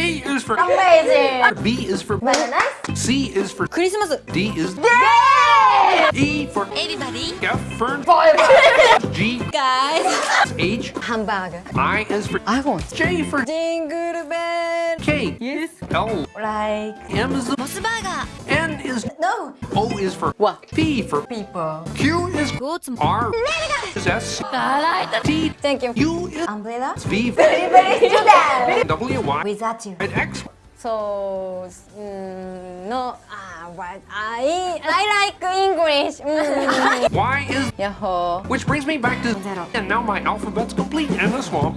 A is for amazing. B is for bananas. C is for Christmas. D is Yay! E for everybody. F for forever. G guys. H hamburger. I is for I want. J for jingle bell. K yes. L like M is the burger. N is no. O is for what? P for people. Q is goats. R is S. I like T. Thank you. U is umbrella. V very very. Y Without you. and X So mm, no ah what I I like English mm. Y is 야호 which brings me back to Zero. and now my alphabet's complete in the swamp.